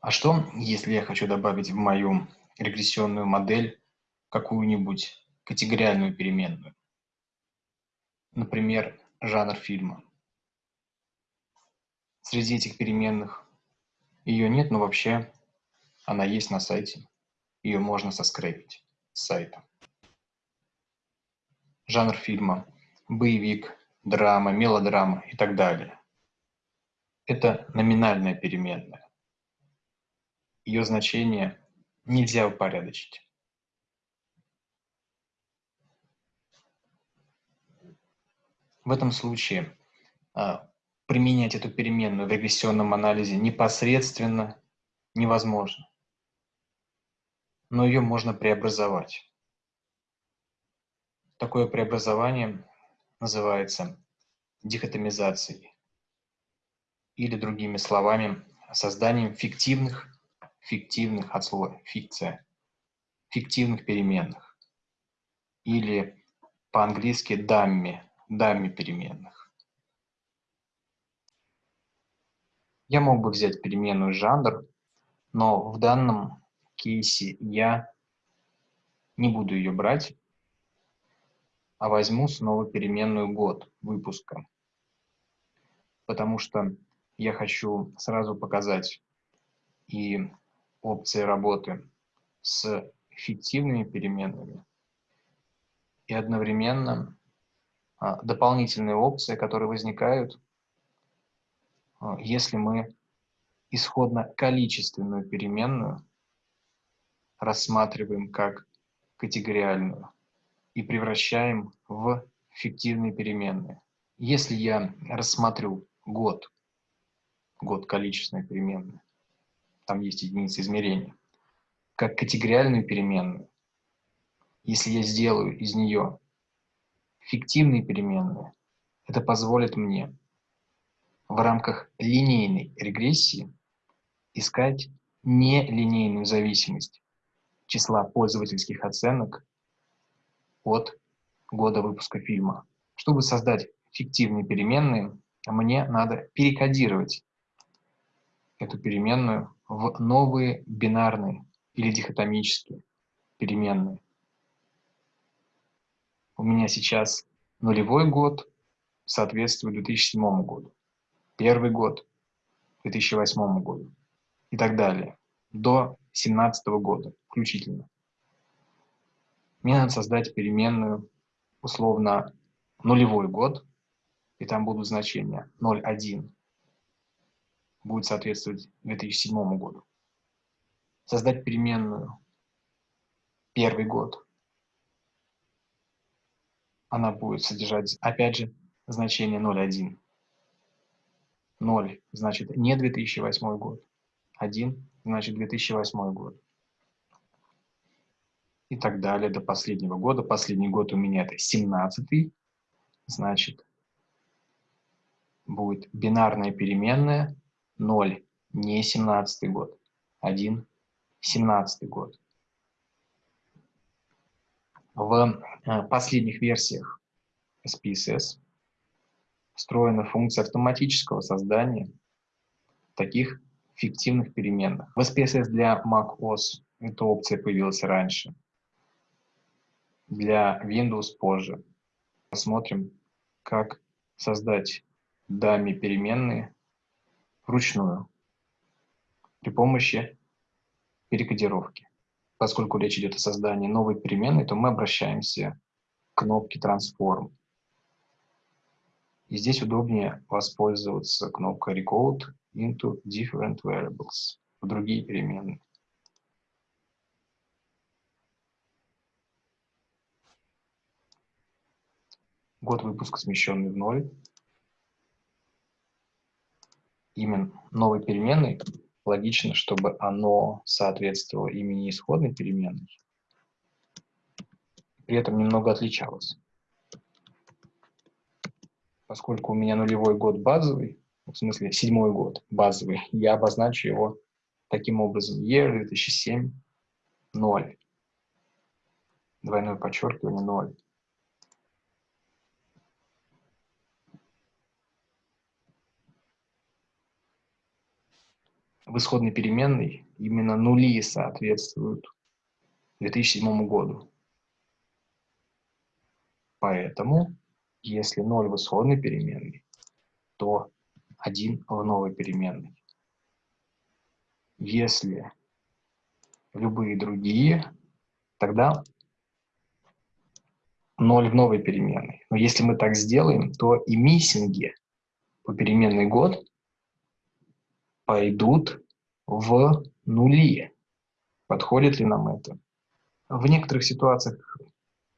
А что, если я хочу добавить в мою регрессионную модель какую-нибудь категориальную переменную? Например, жанр фильма. Среди этих переменных ее нет, но вообще она есть на сайте. Ее можно соскрепить с сайта. Жанр фильма – боевик, драма, мелодрама и так далее. Это номинальная переменная. Ее значение нельзя упорядочить. В этом случае а, применять эту переменную в регрессионном анализе непосредственно невозможно. Но ее можно преобразовать. Такое преобразование называется дихотомизацией или другими словами созданием фиктивных, фиктивных от слова фикция, фиктивных переменных или по-английски дамми, дамми переменных. Я мог бы взять переменную жанр, но в данном кейсе я не буду ее брать, а возьму снова переменную год выпуска, потому что я хочу сразу показать и опции работы с фиктивными переменными, и одновременно а, дополнительные опции, которые возникают, а, если мы исходно количественную переменную рассматриваем как категориальную и превращаем в фиктивные переменные. Если я рассмотрю год, год количественной переменной, там есть единицы измерения, как категориальную переменную, если я сделаю из нее фиктивные переменные, это позволит мне в рамках линейной регрессии искать нелинейную зависимость числа пользовательских оценок от года выпуска фильма. Чтобы создать фиктивные переменные, мне надо перекодировать эту переменную в новые бинарные или дихотомические переменные. У меня сейчас нулевой год соответствует 2007 году, первый год 2008 году и так далее, до 2017 года включительно. Мне надо создать переменную, условно, нулевой год, и там будут значения 0,1, будет соответствовать 2007 году. Создать переменную первый год. Она будет содержать, опять же, значение 0,1. 0 значит не 2008 год. 1 значит 2008 год и так далее до последнего года. Последний год у меня это 17 значит, будет бинарная переменная 0, не 17 год, 1, 17 год. В э, последних версиях SPSS встроена функция автоматического создания таких фиктивных переменных. В SPSS для macOS эта опция появилась раньше для Windows позже. Посмотрим, как создать дами переменные вручную при помощи перекодировки. Поскольку речь идет о создании новой переменной, то мы обращаемся к кнопке Transform. И здесь удобнее воспользоваться кнопкой Recode into Different Variables в другие переменные. Год выпуска смещенный в ноль. Имя новой переменной логично, чтобы оно соответствовало имени исходной переменной, при этом немного отличалось. Поскольку у меня нулевой год базовый, в смысле седьмой год базовый, я обозначу его таким образом. Year 2007 0. Двойное подчеркивание 0. В исходной переменной именно нули соответствуют 2007 году. Поэтому, если 0 в исходной переменной, то 1 в новой переменной. Если любые другие, тогда 0 в новой переменной. Но если мы так сделаем, то и миссинги по переменной год пойдут в нули. Подходит ли нам это? В некоторых ситуациях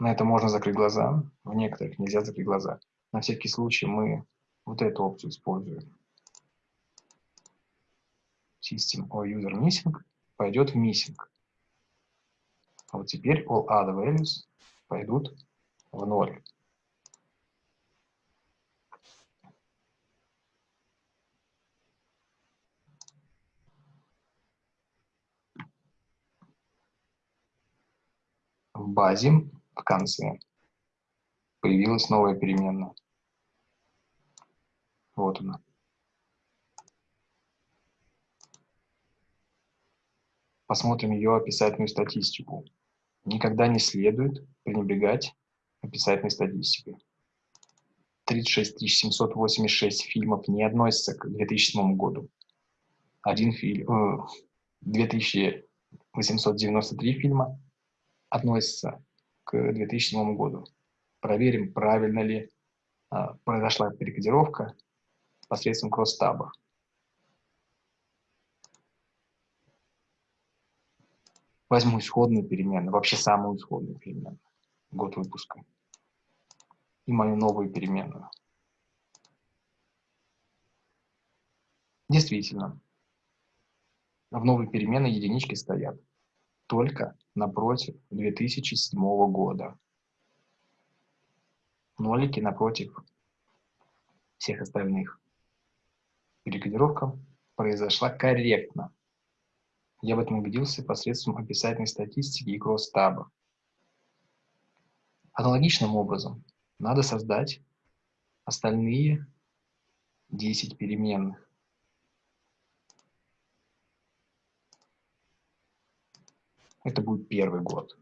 на это можно закрыть глаза, в некоторых нельзя закрыть глаза. На всякий случай мы вот эту опцию используем. System or User Missing пойдет в Missing. А вот теперь all other values пойдут в ноль. В базе в конце появилась новая переменная. Вот она. Посмотрим ее описательную статистику. Никогда не следует пренебрегать описательной статистикой. 36 786 фильмов не относятся к 2007 году. Один фильм, э, 2893 фильма относятся к 2007 году. Проверим, правильно ли э, произошла перекодировка посредством кросс-таба. Возьму исходную переменную, вообще самую исходную переменную, год выпуска, и мою новую переменную. Действительно, в новой переменной единички стоят только напротив 2007 года. Нолики напротив всех остальных перекодировка произошла корректно. Я в этом убедился посредством описательной статистики и кросс-таба. Аналогичным образом надо создать остальные 10 переменных. Это будет первый год.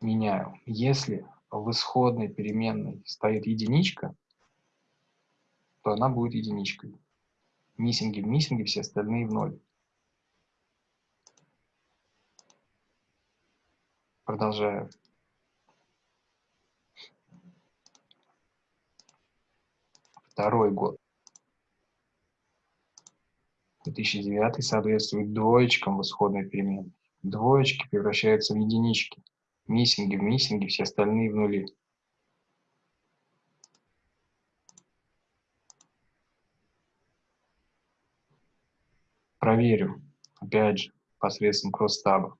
Меняю. Если в исходной переменной стоит единичка, то она будет единичкой. Миссинги в миссинге, все остальные в ноль. Продолжаю. Второй год. 2009 соответствует двоечкам в исходной переменной. Двоечки превращаются в единички миссинги в миссинги, все остальные в нули. Проверю, опять же, посредством кросс-таба.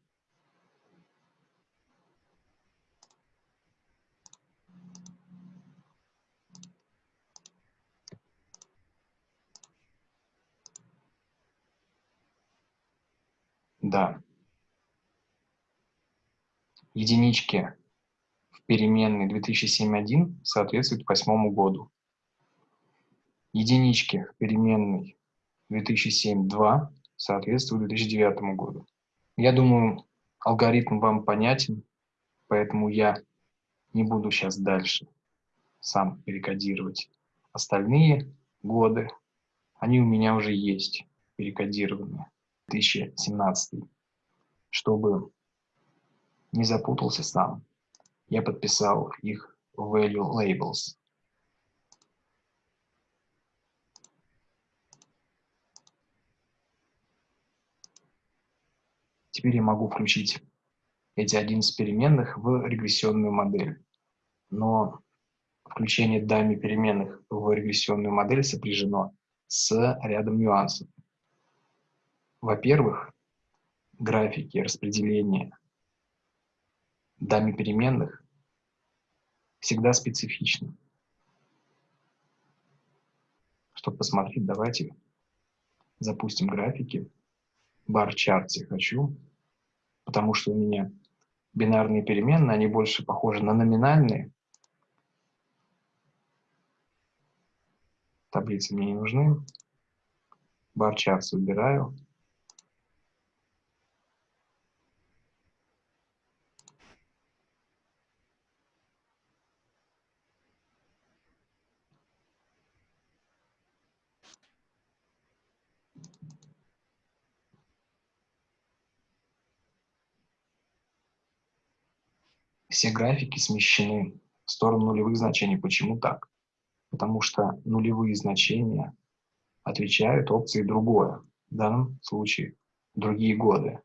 Да единички в переменной 2007.1 соответствуют восьмому году. Единички в переменной 2007.2 соответствуют 2009 году. Я думаю, алгоритм вам понятен, поэтому я не буду сейчас дальше сам перекодировать остальные годы. Они у меня уже есть перекодированные. 2017, чтобы не запутался сам. Я подписал их value labels. Теперь я могу включить эти 11 переменных в регрессионную модель. Но включение дами переменных в регрессионную модель сопряжено с рядом нюансов. Во-первых, графики распределения даме переменных всегда специфично. Чтобы посмотреть, давайте запустим графики. Бар-чарт хочу, потому что у меня бинарные переменные, они больше похожи на номинальные. Таблицы мне не нужны. Барчат убираю. Все графики смещены в сторону нулевых значений. Почему так? Потому что нулевые значения отвечают опции «другое». В данном случае другие годы.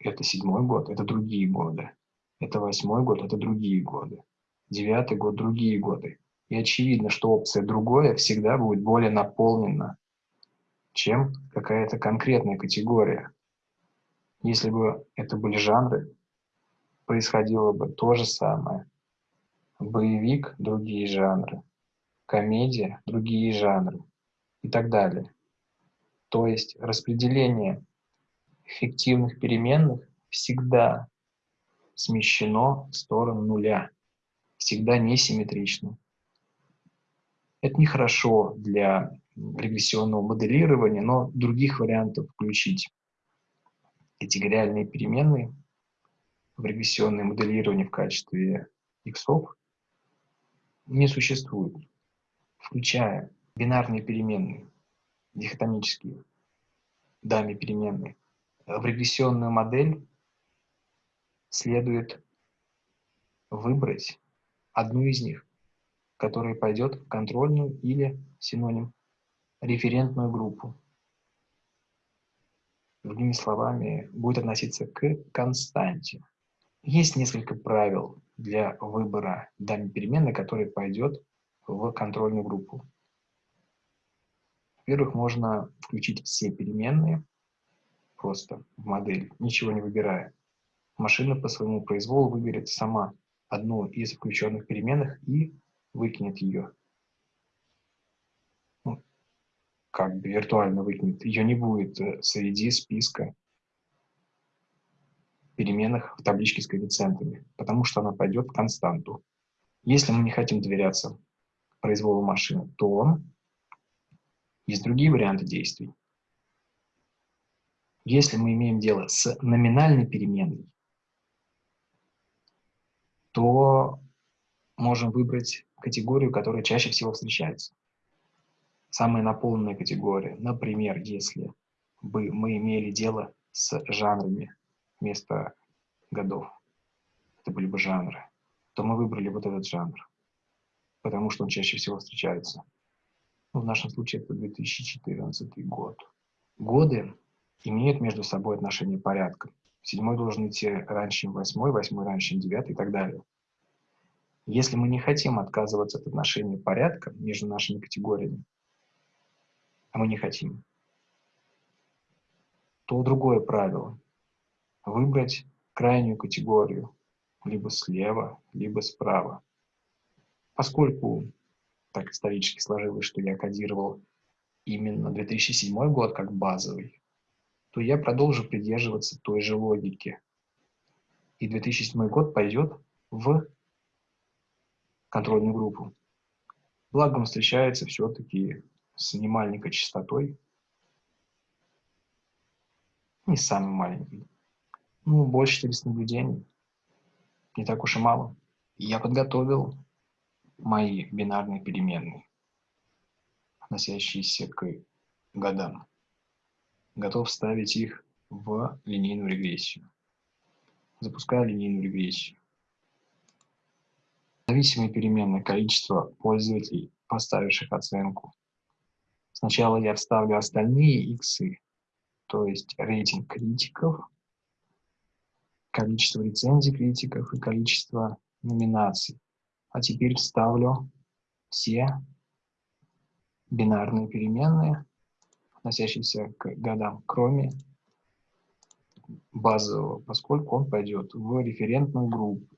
Это седьмой год, это другие годы. Это восьмой год, это другие годы. Девятый год, другие годы. И очевидно, что опция «другое» всегда будет более наполнена, чем какая-то конкретная категория. Если бы это были жанры, происходило бы то же самое. Боевик – другие жанры, комедия – другие жанры и так далее. То есть распределение эффективных переменных всегда смещено в сторону нуля, всегда несимметрично. Это нехорошо для регрессионного моделирования, но других вариантов включить категориальные переменные в регрессионное моделирование в качестве иксов не существует, включая бинарные переменные, дихотомические, дами переменные. В регрессионную модель следует выбрать одну из них, которая пойдет в контрольную или синоним референтную группу другими словами, будет относиться к константе. Есть несколько правил для выбора данной переменной, которая пойдет в контрольную группу. Во-первых, можно включить все переменные просто в модель, ничего не выбирая. Машина по своему произволу выберет сама одну из включенных переменных и выкинет ее. Как бы виртуально выкинет, ее не будет э, среди списка переменных в табличке с коэффициентами, потому что она пойдет в константу. Если мы не хотим доверяться произволу машины, то есть другие варианты действий. Если мы имеем дело с номинальной переменной, то можем выбрать категорию, которая чаще всего встречается самая наполненная категория. Например, если бы мы имели дело с жанрами вместо годов, это были бы жанры, то мы выбрали вот этот жанр, потому что он чаще всего встречается. Ну, в нашем случае это 2014 год. Годы имеют между собой отношение порядка. Седьмой должен идти раньше, чем восьмой, восьмой раньше, чем девятый и так далее. Если мы не хотим отказываться от отношения порядка между нашими категориями, а мы не хотим, то другое правило – выбрать крайнюю категорию, либо слева, либо справа. Поскольку так исторически сложилось, что я кодировал именно 2007 год как базовый, то я продолжу придерживаться той же логики. И 2007 год пойдет в контрольную группу. Благо он встречается все-таки с немаленькой частотой, не самый маленький, ну, больше 400 наблюдений, не так уж и мало. я подготовил мои бинарные переменные, относящиеся к годам. Готов ставить их в линейную регрессию. Запускаю линейную регрессию. Зависимые переменные количество пользователей, поставивших оценку Сначала я вставлю остальные иксы, то есть рейтинг критиков, количество рецензий критиков и количество номинаций. А теперь вставлю все бинарные переменные, относящиеся к годам, кроме базового, поскольку он пойдет в референтную группу.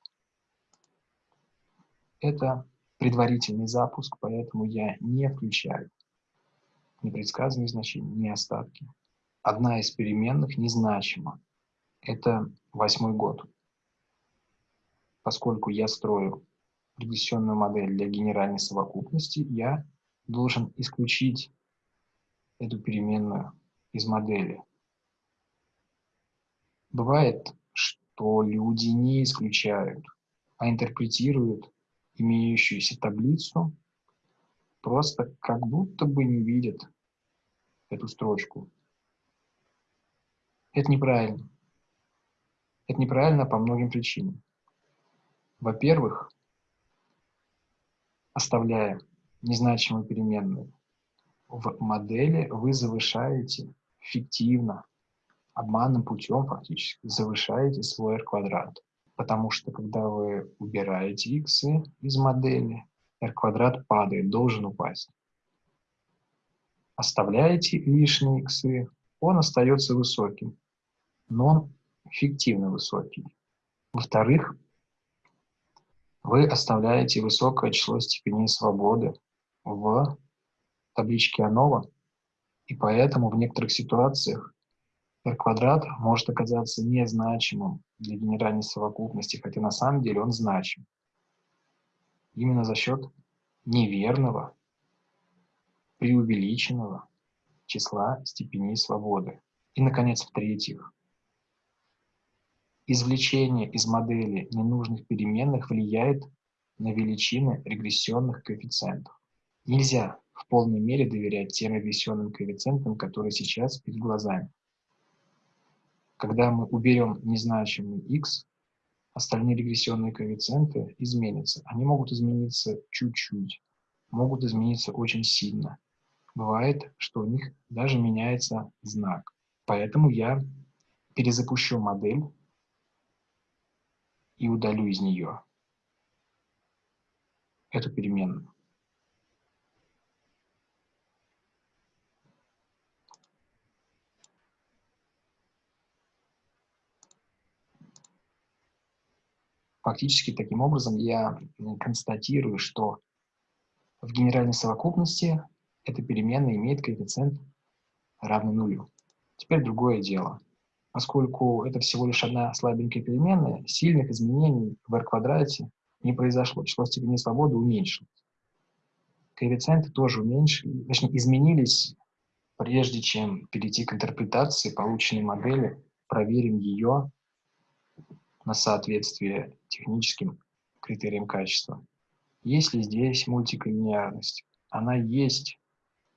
Это предварительный запуск, поэтому я не включаю непредсказанные значения, не остатки. Одна из переменных незначима. Это восьмой год. Поскольку я строю регрессионную модель для генеральной совокупности, я должен исключить эту переменную из модели. Бывает, что люди не исключают, а интерпретируют имеющуюся таблицу, просто как будто бы не видят эту строчку. Это неправильно. Это неправильно по многим причинам. Во-первых, оставляя незначимую переменную в модели, вы завышаете фиктивно, обманным путем фактически, завышаете свой r квадрат. Потому что когда вы убираете x из модели, r квадрат падает, должен упасть. Оставляете лишние x, он остается высоким, но он фиктивно высокий. Во-вторых, вы оставляете высокое число степеней свободы в табличке ANOVA, и поэтому в некоторых ситуациях r квадрат может оказаться незначимым для генеральной совокупности, хотя на самом деле он значим. Именно за счет неверного, преувеличенного числа степеней свободы. И, наконец, в-третьих, извлечение из модели ненужных переменных влияет на величины регрессионных коэффициентов. Нельзя в полной мере доверять тем регрессионным коэффициентам, которые сейчас перед глазами. Когда мы уберем незначимый x, остальные регрессионные коэффициенты изменятся. Они могут измениться чуть-чуть, могут измениться очень сильно. Бывает, что у них даже меняется знак. Поэтому я перезапущу модель и удалю из нее эту переменную. Фактически, таким образом, я констатирую, что в генеральной совокупности эта переменная имеет коэффициент равный нулю. Теперь другое дело. Поскольку это всего лишь одна слабенькая переменная, сильных изменений в r квадрате не произошло. Число степеней свободы уменьшилось. Коэффициенты тоже уменьшились, точнее, изменились, прежде чем перейти к интерпретации полученной модели, проверим ее на соответствие техническим критериям качества. Есть ли здесь мультиколлинеарность? Она есть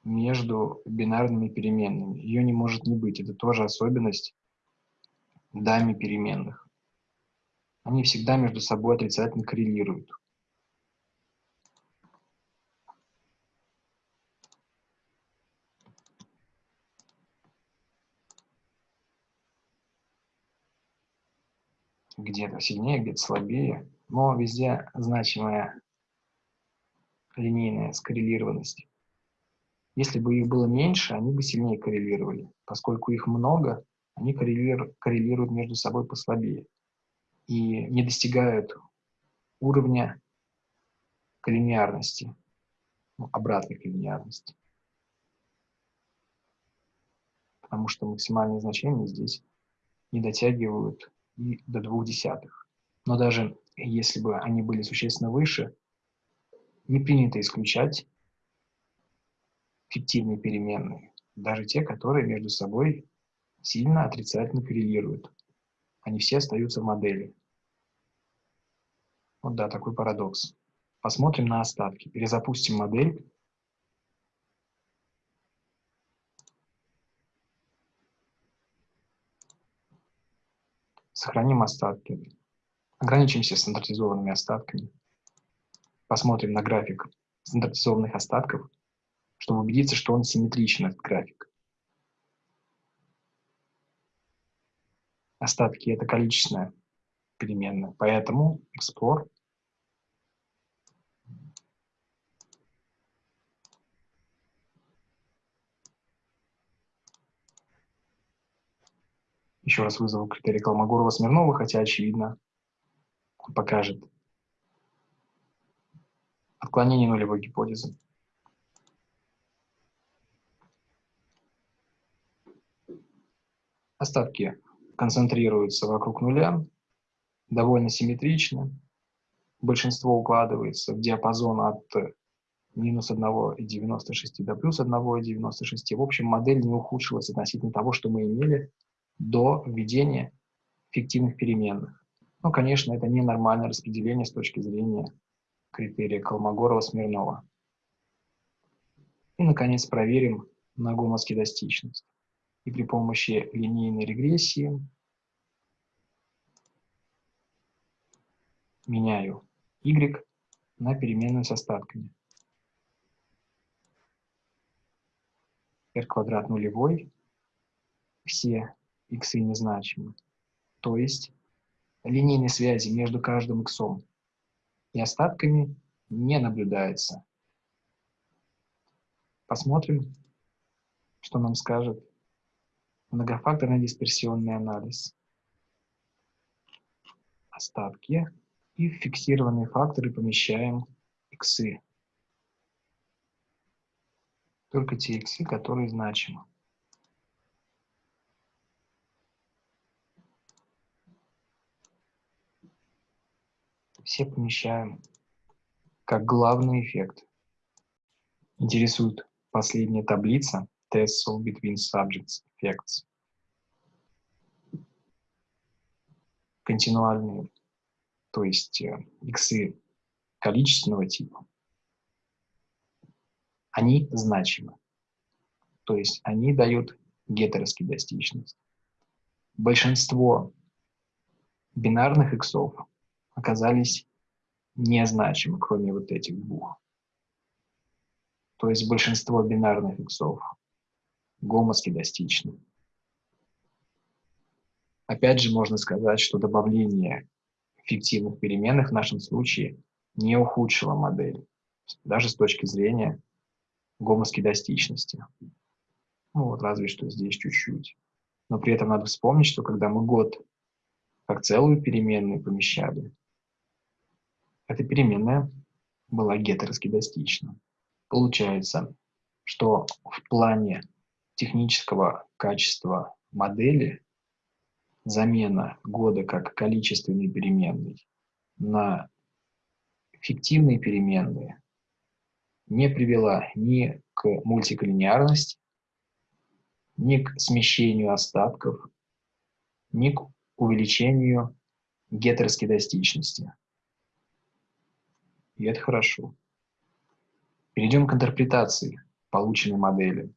между бинарными переменными. Ее не может не быть. Это тоже особенность дами переменных. Они всегда между собой отрицательно коррелируют. Где-то сильнее, где-то слабее, но везде значимая линейная скоррелированность. Если бы их было меньше, они бы сильнее коррелировали. Поскольку их много, они коррелируют, между собой послабее и не достигают уровня коллинеарности, ну, обратной коллинеарности. Потому что максимальные значения здесь не дотягивают и до двух десятых. Но даже если бы они были существенно выше, не принято исключать фиктивные переменные, даже те, которые между собой сильно отрицательно коррелируют. Они все остаются в модели. Вот да, такой парадокс. Посмотрим на остатки. Перезапустим модель. Сохраним остатки. Ограничимся стандартизованными остатками. Посмотрим на график стандартизованных остатков, чтобы убедиться, что он симметричен, этот график. Остатки — это количественная переменная, поэтому explore Еще раз вызову критерий Колмогорова-Смирнова, хотя, очевидно, покажет отклонение нулевой гипотезы. Остатки концентрируются вокруг нуля, довольно симметрично. большинство укладывается в диапазон от минус 1,96 до плюс 1,96. В общем, модель не ухудшилась относительно того, что мы имели до введения фиктивных переменных. Но, конечно, это ненормальное распределение с точки зрения критерия Колмогорова-Смирнова. И, наконец, проверим на гомоскедастичность. И при помощи линейной регрессии меняю y на переменную с остатками. r квадрат нулевой, все x незначимы. То есть линейной связи между каждым x и остатками не наблюдается. Посмотрим, что нам скажет многофакторный дисперсионный анализ. Остатки и фиксированные факторы помещаем иксы. Только те иксы, которые значимы. Все помещаем как главный эффект. Интересует последняя таблица Test of Between Subjects Effects. Континуальные то есть э, иксы количественного типа, они значимы. То есть они дают гетероскедастичность. Большинство бинарных иксов оказались незначимы, кроме вот этих двух. То есть большинство бинарных иксов гомоскедастичны. Опять же, можно сказать, что добавление фиктивных переменных в нашем случае не ухудшила модель, даже с точки зрения гомоскедастичности. Ну вот, разве что здесь чуть-чуть. Но при этом надо вспомнить, что когда мы год как целую переменную помещали, эта переменная была гетероскедастична. Получается, что в плане технического качества модели замена года как количественной переменной на фиктивные переменные не привела ни к мультиколлинеарности, ни к смещению остатков, ни к увеличению гетероскедастичности. И это хорошо. Перейдем к интерпретации полученной модели.